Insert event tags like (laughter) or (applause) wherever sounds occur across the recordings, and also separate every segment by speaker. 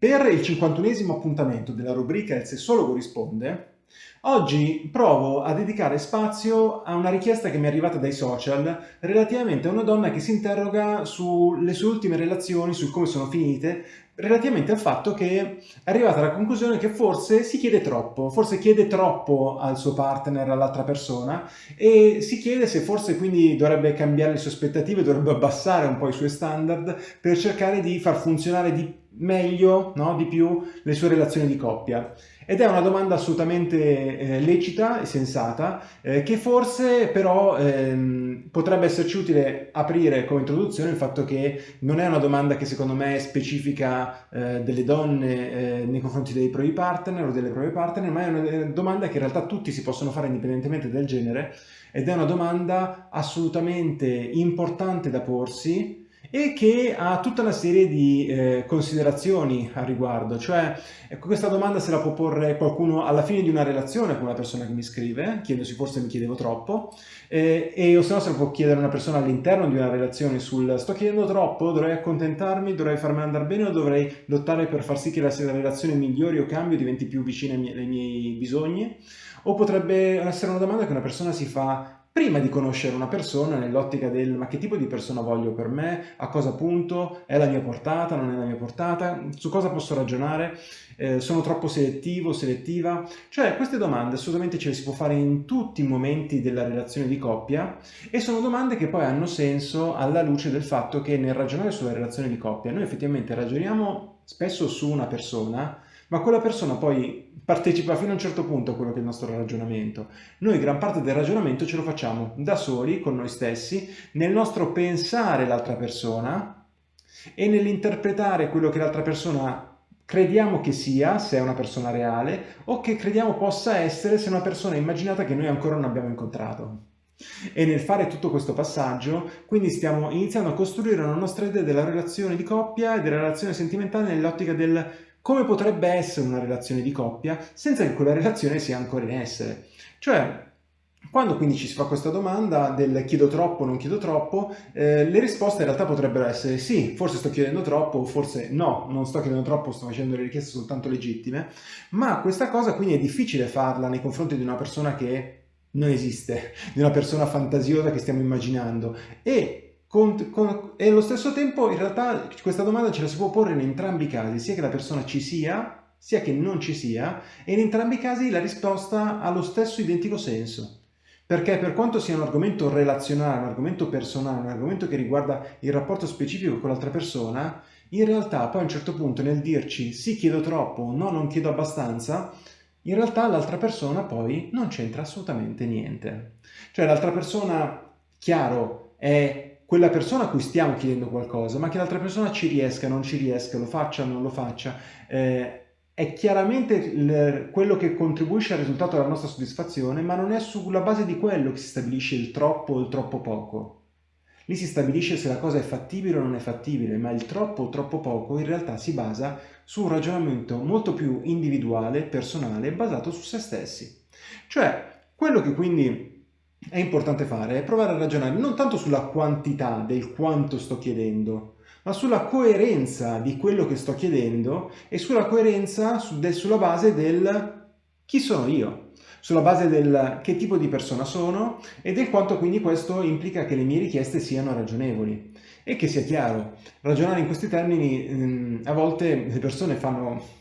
Speaker 1: Per il 51esimo appuntamento della rubrica Il sessologo risponde, oggi provo a dedicare spazio a una richiesta che mi è arrivata dai social relativamente a una donna che si interroga sulle sue ultime relazioni, su come sono finite, relativamente al fatto che è arrivata alla conclusione che forse si chiede troppo, forse chiede troppo al suo partner, all'altra persona e si chiede se forse quindi dovrebbe cambiare le sue aspettative, dovrebbe abbassare un po' i suoi standard per cercare di far funzionare di meglio, no? di più, le sue relazioni di coppia. Ed è una domanda assolutamente eh, lecita e sensata, eh, che forse però ehm, potrebbe esserci utile aprire come introduzione il fatto che non è una domanda che secondo me è specifica eh, delle donne eh, nei confronti dei propri partner o delle proprie partner, ma è una domanda che in realtà tutti si possono fare indipendentemente del genere ed è una domanda assolutamente importante da porsi e che ha tutta una serie di eh, considerazioni a riguardo, cioè ecco, questa domanda se la può porre qualcuno alla fine di una relazione con una persona che mi scrive, chiedendosi forse mi chiedevo troppo, eh, e o se no se la può chiedere una persona all'interno di una relazione sul sto chiedendo troppo, dovrei accontentarmi, dovrei farmi andare bene o dovrei lottare per far sì che la, la relazione migliori o cambi o diventi più vicina ai miei, ai miei bisogni, o potrebbe essere una domanda che una persona si fa prima di conoscere una persona nell'ottica del ma che tipo di persona voglio per me, a cosa punto, è la mia portata, non è la mia portata, su cosa posso ragionare, eh, sono troppo selettivo, selettiva, cioè queste domande assolutamente ce le si può fare in tutti i momenti della relazione di coppia e sono domande che poi hanno senso alla luce del fatto che nel ragionare sulla relazione di coppia noi effettivamente ragioniamo spesso su una persona ma quella persona poi partecipa fino a un certo punto a quello che è il nostro ragionamento. Noi gran parte del ragionamento ce lo facciamo da soli, con noi stessi, nel nostro pensare l'altra persona e nell'interpretare quello che l'altra persona crediamo che sia, se è una persona reale, o che crediamo possa essere se è una persona immaginata che noi ancora non abbiamo incontrato. E nel fare tutto questo passaggio, quindi stiamo iniziando a costruire una nostra idea della relazione di coppia e della relazione sentimentale nell'ottica del come potrebbe essere una relazione di coppia senza che quella relazione sia ancora in essere. Cioè, quando quindi ci si fa questa domanda del chiedo troppo non chiedo troppo, eh, le risposte in realtà potrebbero essere sì, forse sto chiedendo troppo, forse no, non sto chiedendo troppo, sto facendo le richieste soltanto legittime, ma questa cosa quindi è difficile farla nei confronti di una persona che non esiste, di una persona fantasiosa che stiamo immaginando e con, con, e allo stesso tempo in realtà questa domanda ce la si può porre in entrambi i casi, sia che la persona ci sia, sia che non ci sia, e in entrambi i casi la risposta ha lo stesso identico senso. Perché per quanto sia un argomento relazionale, un argomento personale, un argomento che riguarda il rapporto specifico con l'altra persona, in realtà poi a un certo punto nel dirci sì chiedo troppo, no non chiedo abbastanza, in realtà l'altra persona poi non c'entra assolutamente niente. Cioè l'altra persona, chiaro, è quella persona a cui stiamo chiedendo qualcosa, ma che l'altra persona ci riesca, non ci riesca, lo faccia, non lo faccia, eh, è chiaramente quello che contribuisce al risultato della nostra soddisfazione, ma non è sulla base di quello che si stabilisce il troppo o il troppo poco. Lì si stabilisce se la cosa è fattibile o non è fattibile, ma il troppo o troppo poco in realtà si basa su un ragionamento molto più individuale, personale, basato su se stessi. Cioè, quello che quindi è importante fare è provare a ragionare non tanto sulla quantità del quanto sto chiedendo, ma sulla coerenza di quello che sto chiedendo e sulla coerenza su, del, sulla base del chi sono io, sulla base del che tipo di persona sono e del quanto quindi questo implica che le mie richieste siano ragionevoli. E che sia chiaro, ragionare in questi termini ehm, a volte le persone fanno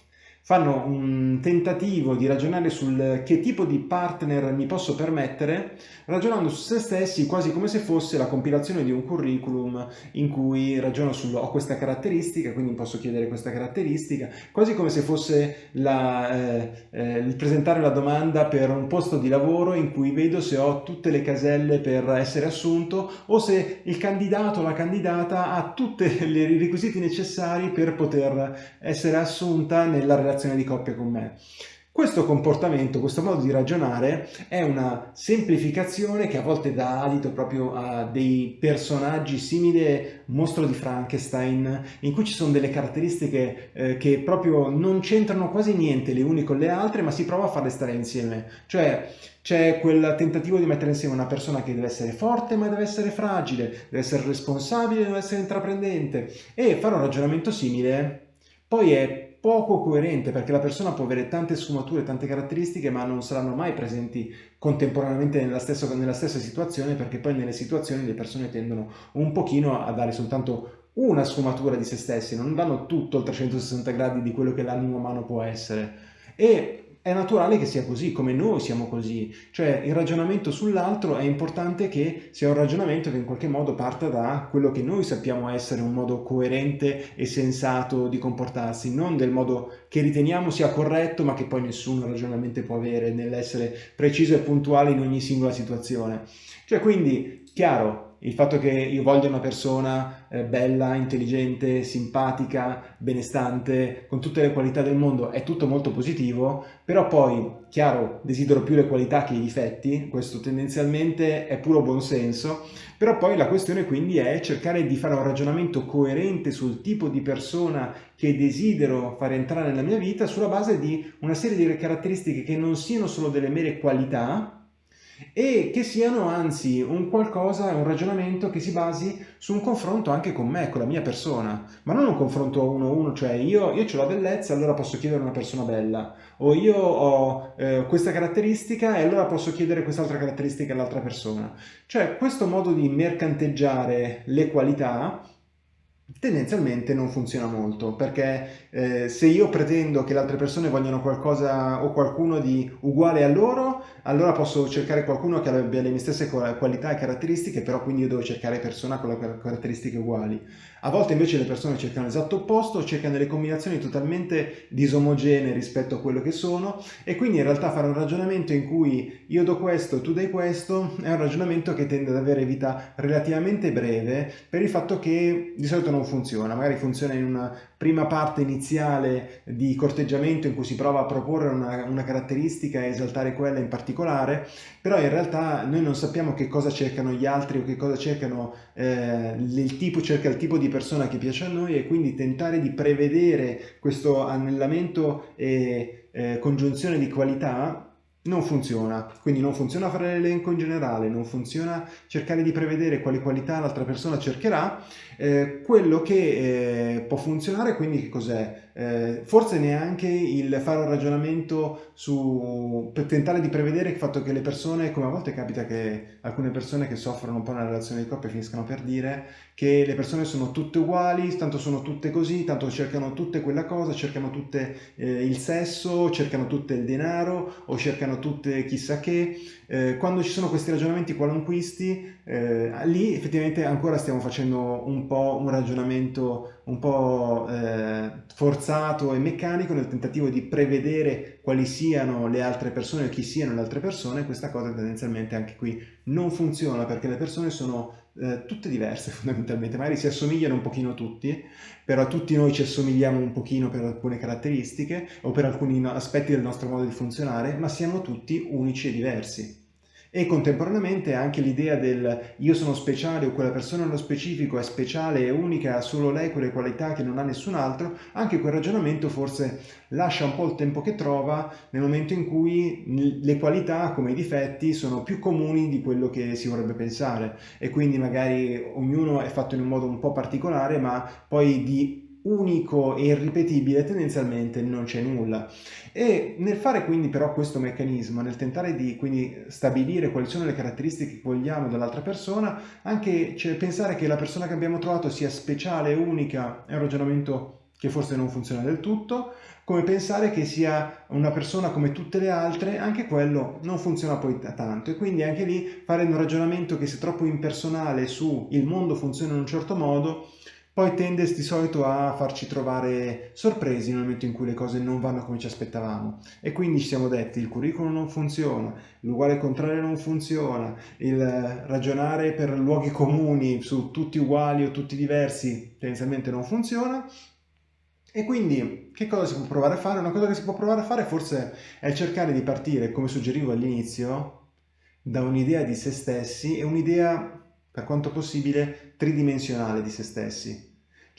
Speaker 1: fanno un tentativo di ragionare sul che tipo di partner mi posso permettere, ragionando su se stessi quasi come se fosse la compilazione di un curriculum in cui ragiono su ho questa caratteristica, quindi posso chiedere questa caratteristica, quasi come se fosse la, eh, eh, presentare la domanda per un posto di lavoro in cui vedo se ho tutte le caselle per essere assunto o se il candidato o la candidata ha tutti (laughs) i requisiti necessari per poter essere assunta nella relazione relazione di coppia con me. Questo comportamento, questo modo di ragionare è una semplificazione che a volte dà adito proprio a dei personaggi simili mostro di Frankenstein, in cui ci sono delle caratteristiche eh, che proprio non c'entrano quasi niente le une con le altre, ma si prova a farle stare insieme. Cioè c'è quel tentativo di mettere insieme una persona che deve essere forte ma deve essere fragile, deve essere responsabile, deve essere intraprendente e fare un ragionamento simile poi è poco coerente perché la persona può avere tante sfumature, tante caratteristiche ma non saranno mai presenti contemporaneamente nella stessa, nella stessa situazione perché poi nelle situazioni le persone tendono un pochino a dare soltanto una sfumatura di se stessi, non danno tutto il 360 gradi di quello che l'animo umano può essere. E è naturale che sia così, come noi siamo così. Cioè il ragionamento sull'altro è importante che sia un ragionamento che in qualche modo parta da quello che noi sappiamo essere un modo coerente e sensato di comportarsi, non del modo che riteniamo sia corretto ma che poi nessuno ragionamento può avere nell'essere preciso e puntuale in ogni singola situazione. Cioè quindi, chiaro, il fatto che io voglia una persona eh, bella, intelligente, simpatica, benestante, con tutte le qualità del mondo è tutto molto positivo, però poi, chiaro, desidero più le qualità che i difetti, questo tendenzialmente è puro buonsenso, però poi la questione quindi è cercare di fare un ragionamento coerente sul tipo di persona che desidero fare entrare nella mia vita sulla base di una serie di caratteristiche che non siano solo delle mere qualità, e che siano anzi un qualcosa, un ragionamento che si basi su un confronto anche con me, con la mia persona, ma non un confronto uno a uno, cioè io, io ho la bellezza allora posso chiedere una persona bella, o io ho eh, questa caratteristica e allora posso chiedere quest'altra caratteristica all'altra persona. Cioè questo modo di mercanteggiare le qualità tendenzialmente non funziona molto perché eh, se io pretendo che le altre persone vogliano qualcosa o qualcuno di uguale a loro allora posso cercare qualcuno che abbia le mie stesse qualità e caratteristiche però quindi io devo cercare persone con le caratteristiche uguali. A volte invece le persone cercano l'esatto opposto cercano delle combinazioni totalmente disomogenee rispetto a quello che sono e quindi in realtà fare un ragionamento in cui io do questo tu dai questo è un ragionamento che tende ad avere vita relativamente breve per il fatto che di solito non non funziona, magari funziona in una prima parte iniziale di corteggiamento in cui si prova a proporre una, una caratteristica e esaltare quella in particolare, però in realtà noi non sappiamo che cosa cercano gli altri o che cosa cercano eh, il tipo, cerca il tipo di persona che piace a noi e quindi tentare di prevedere questo annellamento e eh, congiunzione di qualità non funziona, quindi non funziona fare l'elenco in generale, non funziona cercare di prevedere quali qualità l'altra persona cercherà, eh, quello che eh, può funzionare quindi che cos'è? Eh, forse neanche il fare un ragionamento su, per tentare di prevedere il fatto che le persone, come a volte capita che alcune persone che soffrono un po' nella relazione di coppia finiscano per dire che le persone sono tutte uguali, tanto sono tutte così, tanto cercano tutte quella cosa, cercano tutte eh, il sesso, cercano tutte il denaro o cercano tutte chissà che. Eh, quando ci sono questi ragionamenti qualunquisti, eh, lì effettivamente ancora stiamo facendo un po' un ragionamento un po' eh, forzato e meccanico nel tentativo di prevedere quali siano le altre persone o chi siano le altre persone, questa cosa tendenzialmente anche qui non funziona perché le persone sono eh, tutte diverse (laughs) fondamentalmente, magari si assomigliano un pochino tutti, però tutti noi ci assomigliamo un pochino per alcune caratteristiche o per alcuni aspetti del nostro modo di funzionare, ma siamo tutti unici e diversi e contemporaneamente anche l'idea del io sono speciale o quella persona nello specifico è speciale e unica, ha solo lei quelle qualità che non ha nessun altro, anche quel ragionamento forse lascia un po' il tempo che trova nel momento in cui le qualità come i difetti sono più comuni di quello che si vorrebbe pensare. E quindi magari ognuno è fatto in un modo un po' particolare ma poi di unico e irripetibile tendenzialmente non c'è nulla. E nel fare quindi però questo meccanismo nel tentare di quindi stabilire quali sono le caratteristiche che vogliamo dall'altra persona anche cioè, pensare che la persona che abbiamo trovato sia speciale unica è un ragionamento che forse non funziona del tutto come pensare che sia una persona come tutte le altre anche quello non funziona poi tanto. E quindi anche lì fare un ragionamento che sia troppo impersonale su il mondo funziona in un certo modo poi tende di solito a farci trovare sorpresi nel momento in cui le cose non vanno come ci aspettavamo. E quindi ci siamo detti il curriculum non funziona, l'uguale contrario non funziona, il ragionare per luoghi comuni su tutti uguali o tutti diversi tendenzialmente non funziona. E quindi che cosa si può provare a fare? Una cosa che si può provare a fare forse è cercare di partire, come suggerivo all'inizio, da un'idea di se stessi e un'idea per quanto possibile tridimensionale di se stessi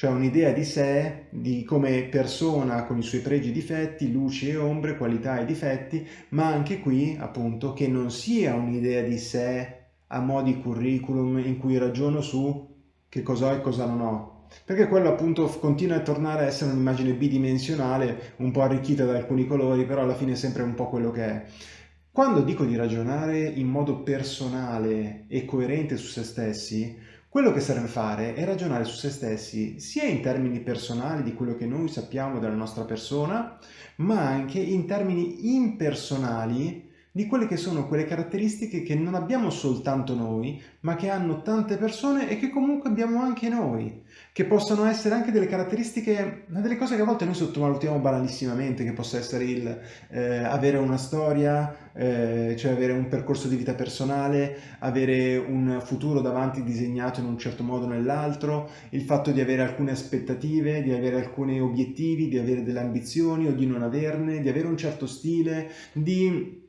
Speaker 1: cioè un'idea di sé, di come persona con i suoi pregi e difetti, luci e ombre, qualità e difetti, ma anche qui appunto che non sia un'idea di sé a modi curriculum in cui ragiono su che cosa ho e cosa non ho, perché quello appunto continua a tornare a essere un'immagine bidimensionale, un po' arricchita da alcuni colori, però alla fine è sempre un po' quello che è. Quando dico di ragionare in modo personale e coerente su se stessi, quello che serve fare è ragionare su se stessi sia in termini personali di quello che noi sappiamo della nostra persona, ma anche in termini impersonali di quelle che sono quelle caratteristiche che non abbiamo soltanto noi, ma che hanno tante persone e che comunque abbiamo anche noi, che possono essere anche delle caratteristiche, delle cose che a volte noi sottovalutiamo banalissimamente, che possa essere il eh, avere una storia, eh, cioè avere un percorso di vita personale, avere un futuro davanti disegnato in un certo modo o nell'altro, il fatto di avere alcune aspettative, di avere alcuni obiettivi, di avere delle ambizioni o di non averne, di avere un certo stile, di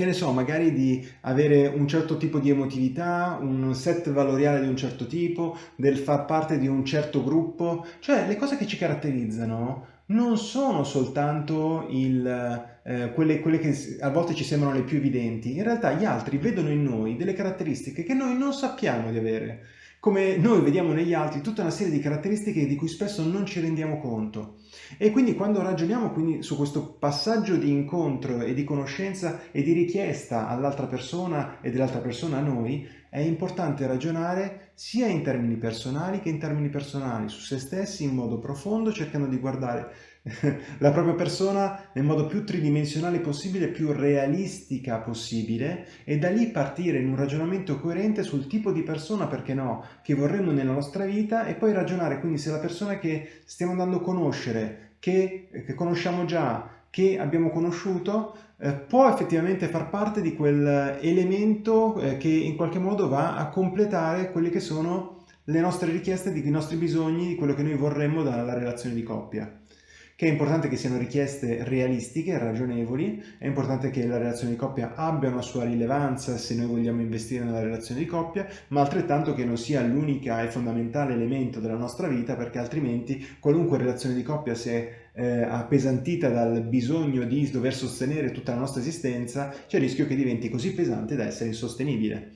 Speaker 1: che ne so, magari di avere un certo tipo di emotività, un set valoriale di un certo tipo, del far parte di un certo gruppo, cioè le cose che ci caratterizzano non sono soltanto il, eh, quelle, quelle, che a volte ci sembrano le più evidenti, in realtà gli altri vedono in noi delle caratteristiche che noi non sappiamo di avere come noi vediamo negli altri tutta una serie di caratteristiche di cui spesso non ci rendiamo conto. E quindi quando ragioniamo quindi su questo passaggio di incontro e di conoscenza e di richiesta all'altra persona e dell'altra persona a noi, è importante ragionare sia in termini personali che in termini personali su se stessi in modo profondo, cercando di guardare (laughs) la propria persona nel modo più tridimensionale possibile, più realistica possibile e da lì partire in un ragionamento coerente sul tipo di persona, perché no, che vorremmo nella nostra vita e poi ragionare quindi se la persona che stiamo andando a conoscere, che, che conosciamo già, che abbiamo conosciuto, eh, può effettivamente far parte di quell'elemento eh, che in qualche modo va a completare quelle che sono le nostre richieste, i nostri bisogni, quello che noi vorremmo dalla relazione di coppia che è importante che siano richieste realistiche, ragionevoli, è importante che la relazione di coppia abbia una sua rilevanza se noi vogliamo investire nella relazione di coppia, ma altrettanto che non sia l'unica e fondamentale elemento della nostra vita perché altrimenti qualunque relazione di coppia se eh, appesantita dal bisogno di dover sostenere tutta la nostra esistenza, c'è il rischio che diventi così pesante da essere insostenibile.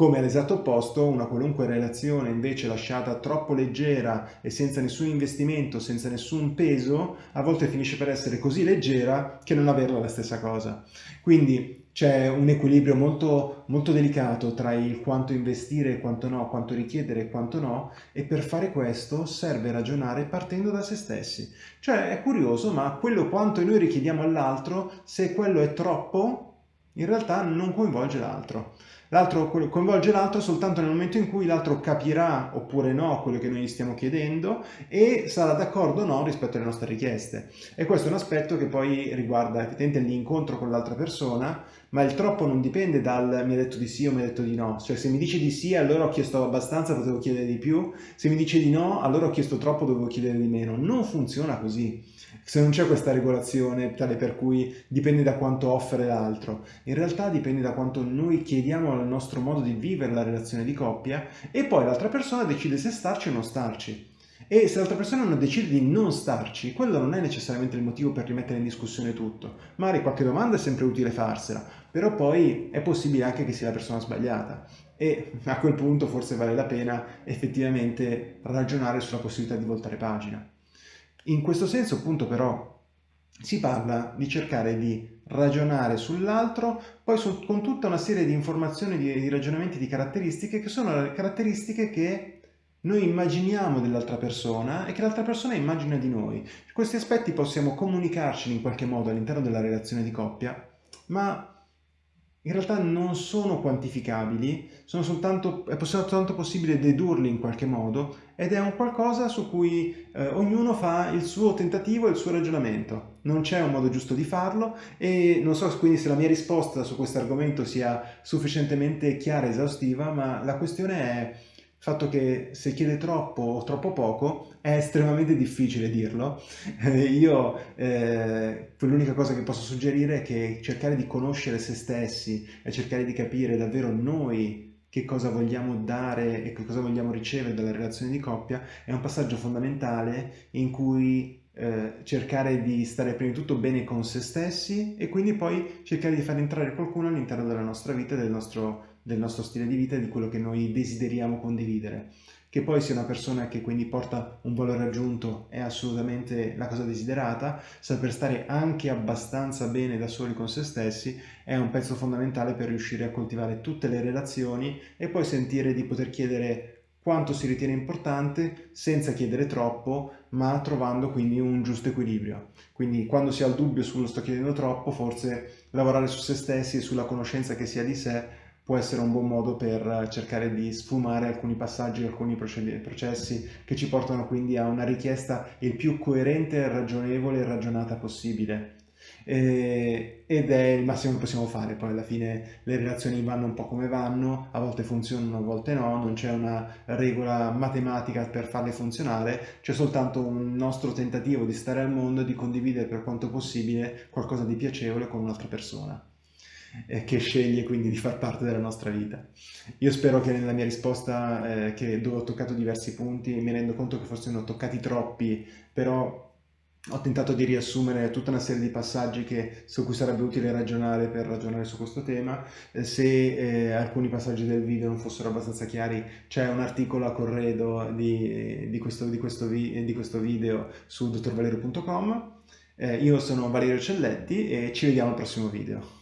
Speaker 1: Come all'esatto opposto, una qualunque relazione invece lasciata troppo leggera e senza nessun investimento, senza nessun peso, a volte finisce per essere così leggera che non averla la stessa cosa. Quindi c'è un equilibrio molto, molto delicato tra il quanto investire e quanto no, quanto richiedere e quanto no, e per fare questo serve ragionare partendo da se stessi. Cioè è curioso, ma quello quanto noi richiediamo all'altro, se quello è troppo, in realtà non coinvolge l'altro. L'altro coinvolge l'altro soltanto nel momento in cui l'altro capirà oppure no quello che noi gli stiamo chiedendo e sarà d'accordo o no rispetto alle nostre richieste. E questo è un aspetto che poi riguarda effettivamente l'incontro con l'altra persona, ma il troppo non dipende dal mi ha detto di sì o mi ha detto di no. Cioè se mi dice di sì allora ho chiesto abbastanza, potevo chiedere di più, se mi dice di no allora ho chiesto troppo, dovevo chiedere di meno. Non funziona così se non c'è questa regolazione tale per cui dipende da quanto offre l'altro, in realtà dipende da quanto noi chiediamo al nostro modo di vivere la relazione di coppia e poi l'altra persona decide se starci o non starci. E se l'altra persona non decide di non starci, quello non è necessariamente il motivo per rimettere in discussione tutto. Magari qualche domanda è sempre utile farsela, però poi è possibile anche che sia la persona sbagliata. E a quel punto forse vale la pena effettivamente ragionare sulla possibilità di voltare pagina. In questo senso appunto però si parla di cercare di ragionare sull'altro, poi su, con tutta una serie di informazioni, di, di ragionamenti, di caratteristiche che sono le caratteristiche che noi immaginiamo dell'altra persona e che l'altra persona immagina di noi. Questi aspetti possiamo comunicarci in qualche modo all'interno della relazione di coppia, ma in realtà non sono quantificabili, sono soltanto, è soltanto possibile dedurli in qualche modo ed è un qualcosa su cui eh, ognuno fa il suo tentativo e il suo ragionamento. Non c'è un modo giusto di farlo e non so quindi se la mia risposta su questo argomento sia sufficientemente chiara e esaustiva, ma la questione è il fatto che se chiede troppo o troppo poco è estremamente difficile dirlo. Eh, io eh, l'unica cosa che posso suggerire è che cercare di conoscere se stessi e cercare di capire davvero noi che cosa vogliamo dare e che cosa vogliamo ricevere dalla relazione di coppia è un passaggio fondamentale in cui eh, cercare di stare prima di tutto bene con se stessi e quindi poi cercare di far entrare qualcuno all'interno della nostra vita, del nostro del nostro stile di vita e di quello che noi desideriamo condividere. che poi sia una persona che quindi porta un valore aggiunto è assolutamente la cosa desiderata, saper stare anche abbastanza bene da soli con se stessi è un pezzo fondamentale per riuscire a coltivare tutte le relazioni e poi sentire di poter chiedere quanto si ritiene importante senza chiedere troppo ma trovando quindi un giusto equilibrio. Quindi quando si ha il dubbio sullo sto chiedendo troppo forse lavorare su se stessi e sulla conoscenza che si ha di sé può essere un buon modo per cercare di sfumare alcuni passaggi, alcuni processi che ci portano quindi a una richiesta il più coerente, ragionevole e ragionata possibile. E, ed è il massimo che possiamo fare, poi alla fine le relazioni vanno un po' come vanno, a volte funzionano, a volte no, non c'è una regola matematica per farle funzionare, c'è soltanto un nostro tentativo di stare al mondo e di condividere per quanto possibile qualcosa di piacevole con un'altra persona eh, che sceglie quindi di far parte della nostra vita. Io spero che nella mia risposta, eh, che dove ho toccato diversi punti, mi rendo conto che forse ne ho toccati troppi, però ho tentato di riassumere tutta una serie di passaggi che, su cui sarebbe utile ragionare per ragionare su questo tema. Eh, se eh, alcuni passaggi del video non fossero abbastanza chiari, c'è un articolo a corredo di, di, questo, di, questo, vi, di questo, video su dottorvalerio.com. Eh, io sono Valerio Celletti e ci vediamo al prossimo video.